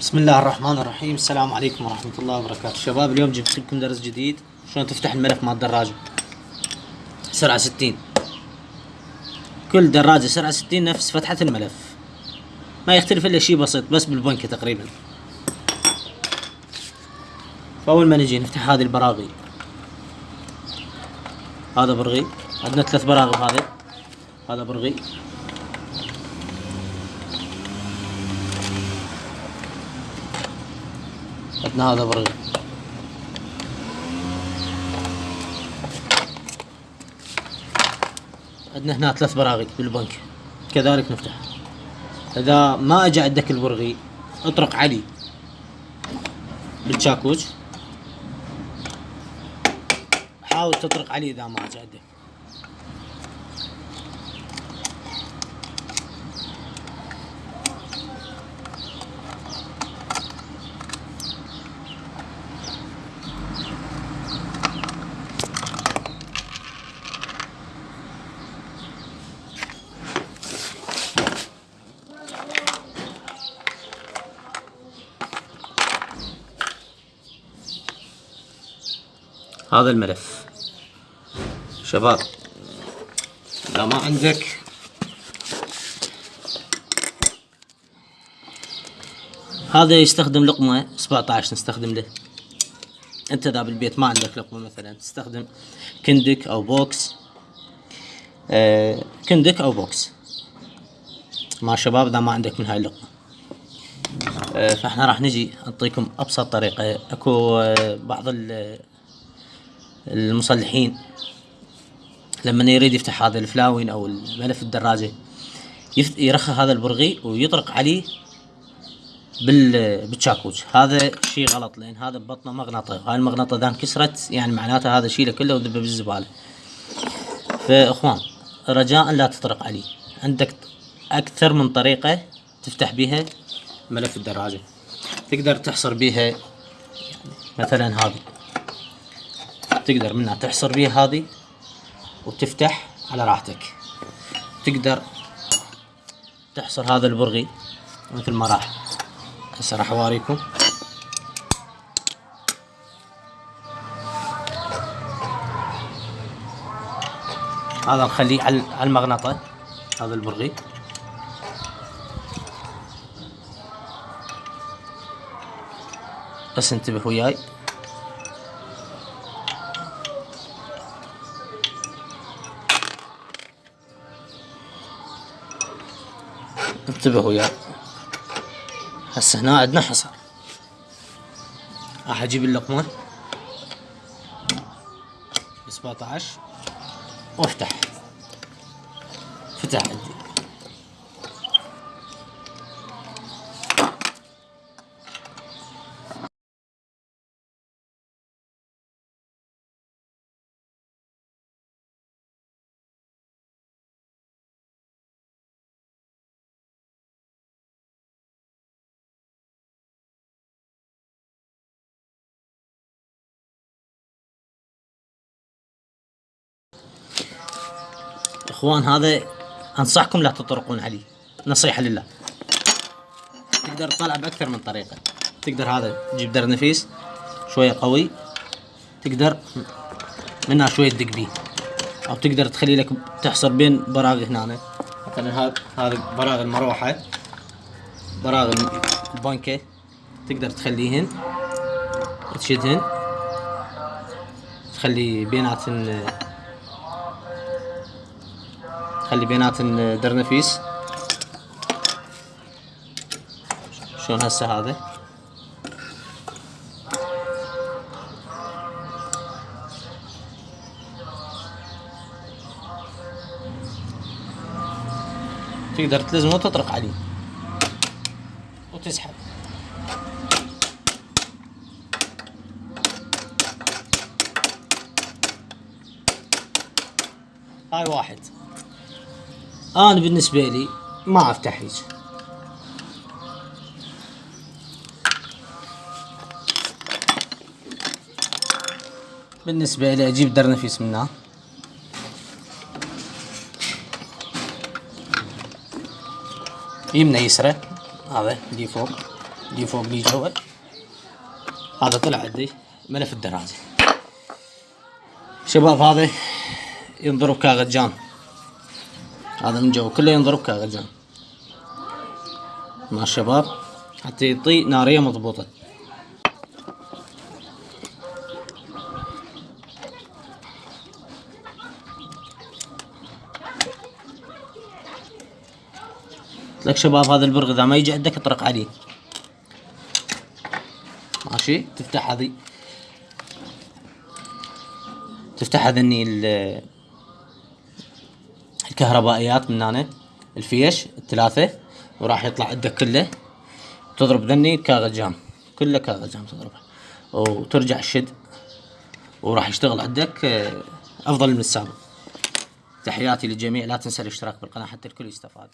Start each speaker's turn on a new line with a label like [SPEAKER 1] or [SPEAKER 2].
[SPEAKER 1] بسم الله الرحمن الرحيم. السلام عليكم ورحمة الله وبركاته. شباب اليوم جبت لكم درس جديد. شلون تفتح الملف مال الدراجة سرعة 60 كل دراجة سرعة 60 نفس فتحة الملف. ما يختلف إلا شيء بسيط بس بالبنكة تقريبا. فأول ما نجي نفتح هذه البراغي. هذا برغي. عندنا ثلاث براغي هذا هذا برغي. عندنا هذا برغي عندنا هنا ثلاث براغي بالبنك. كذلك نفتح. إذا ما اجى عندك البرغي اطرق علي. بالشاكوش حاول تطرق عليه إذا ما اجى عندك. هذا الملف. شباب إذا ما عندك هذا يستخدم لقمة 17 نستخدم له. أنت إذا بالبيت ما عندك لقمة مثلا تستخدم كندك أو بوكس. آه كندك أو بوكس. ما شباب إذا ما عندك من هاي اللقمة. آه فإحنا راح نجي نعطيكم أبسط طريقة. أكو آه بعض المصلحين. لما يريد يفتح هذا الفلاوين أو الملف الدراجة يرخى هذا البرغي ويطرق عليه بال بالشاكوش. هذا شيء غلط لأن هذا ببطنه مغنطة. هاي المغنطة اذا انكسرت يعني معناته هذا شيله كله وذبه بالزبالة. فإخوان رجاء لا تطرق عليه. عندك أكثر من طريقة تفتح بها ملف الدراجة. تقدر تحصر بها يعني مثلا هذه. تقدر منها تحصر بيها هذه وتفتح على راحتك. تقدر تحصر هذا البرغي مثل ما راح. هسه راح اوريكم هذا نخليه على المغناطة هذا البرغي. بس انتبه وياي. انتبهوا وياي هسه هنا عندنا حصر. راح أجيب اللقمة 17 وأفتح. فتح عندي. أخوان هذا أنصحكم لا تطرقون عليه. نصيحة لله. تقدر تطلع بأكثر من طريقة. تقدر هذا تجيب در نفيس شوية قوي. تقدر منها شوية تدق بيه أو تقدر تخلي لك تحصر بين براغي هنا. مثلا هذا هذا براغي المروحة. براغي البنكة. تقدر تخليهن تشدهن تخلي بيناتن خلي بينات درنفيس شلون هسه هذا تقدر تلزمه وتطرق عليه وتسحب. هاي واحد. أنا بالنسبة لي ما افتح هيك بالنسبة لي أجيب درنفيس منها يمنى يسرى. هذا اللي فوق. دي فوق دي جوا هذا طلع عندي. ملف الدراجة. شباب هذا ينضرب كاغجان هذا من جوا كله ينضرب كاغجان مع الشباب. حتى يعطي نارية مضبوطة. لك شباب هذا البرغ إذا ما يجي عندك اطرق عليه ماشي؟ تفتح هذه. تفتح هذني الكهربائيات من هنا الفيش الثلاثة وراح يطلع عندك كله. تضرب ذني كاغجام كله كاغجام تضربه. وترجع الشد وراح يشتغل عندك أفضل من السابق. تحياتي للجميع لا تنسى الاشتراك بالقناة حتى الكل يستفاد.